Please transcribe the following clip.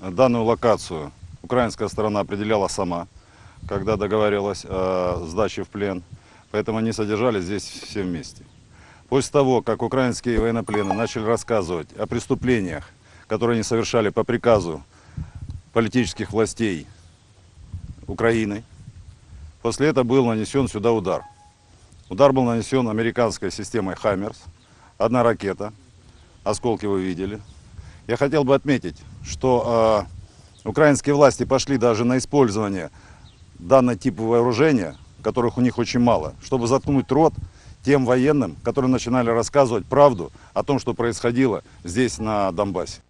Данную локацию украинская сторона определяла сама, когда договаривалась о сдаче в плен. Поэтому они содержались здесь все вместе. После того, как украинские военнопленные начали рассказывать о преступлениях, которые они совершали по приказу политических властей Украины, после этого был нанесен сюда удар. Удар был нанесен американской системой «Хаммерс». Одна ракета, осколки вы видели. Я хотел бы отметить, что э, украинские власти пошли даже на использование данного типа вооружения, которых у них очень мало, чтобы заткнуть рот тем военным, которые начинали рассказывать правду о том, что происходило здесь, на Донбассе.